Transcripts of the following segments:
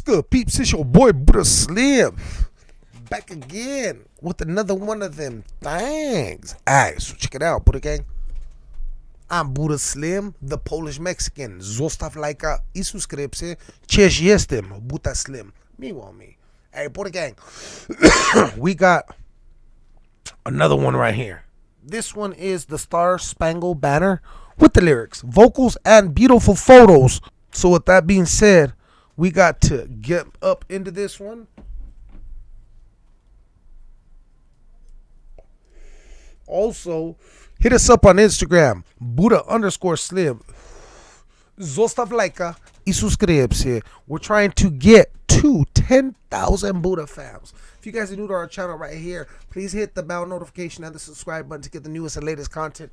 good, peeps? It's your boy Buddha Slim. Back again with another one of them things. Alright, so check it out, Buddha Gang. I'm Buddha Slim, the Polish Mexican. Zostaw lajka i subskrypcję. Cześć jestem, Buddha Slim. Miło mi. Hey, Buddha Gang. we got another one right here. This one is the Star Spangled Banner with the lyrics, vocals, and beautiful photos. So, with that being said, we got to get up into this one. Also, hit us up on Instagram, Buddha underscore Slim. Zostaw lajka i. We're trying to get to 10,000 Buddha fams. If you guys are new to our channel right here, please hit the bell notification and the subscribe button to get the newest and latest content.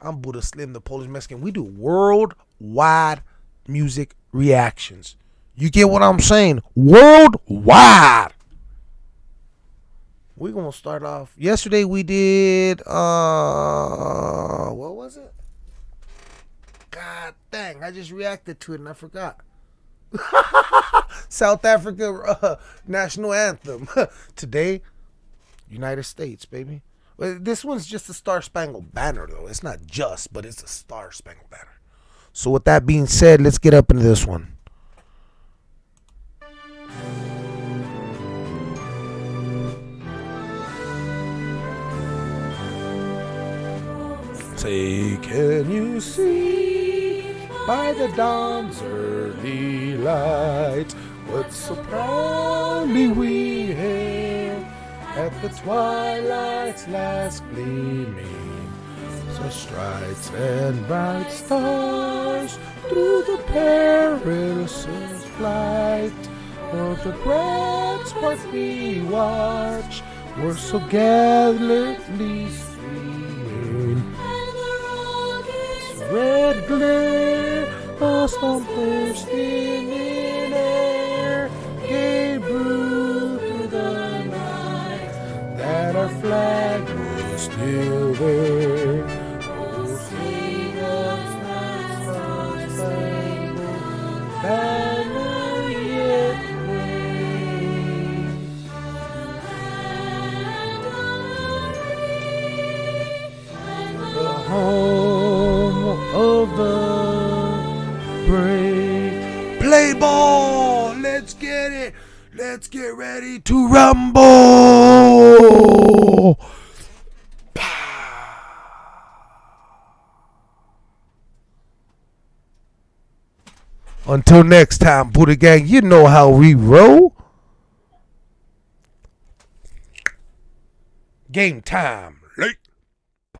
I'm Buddha Slim, the Polish Mexican. We do worldwide music reactions. You get what I'm saying? Worldwide. We're gonna start off. Yesterday we did uh what was it? God dang, I just reacted to it and I forgot. South Africa uh, national anthem. Today, United States, baby. This one's just a Star Spangled Banner, though. It's not just, but it's a Star Spangled Banner. So, with that being said, let's get up into this one. Say, can you see by the dawn's early light what so proudly we hailed at the twilight's last gleaming? So stripes and bright stars through the perilous flight of the grand spot we watch were so gallantly streaming. Red glare, a storm bursting in air, gave to the night that our flag was still there. Home of the brave. Play ball! Let's get it! Let's get ready to rumble! Until next time, Buddha Gang, you know how we roll. Game time.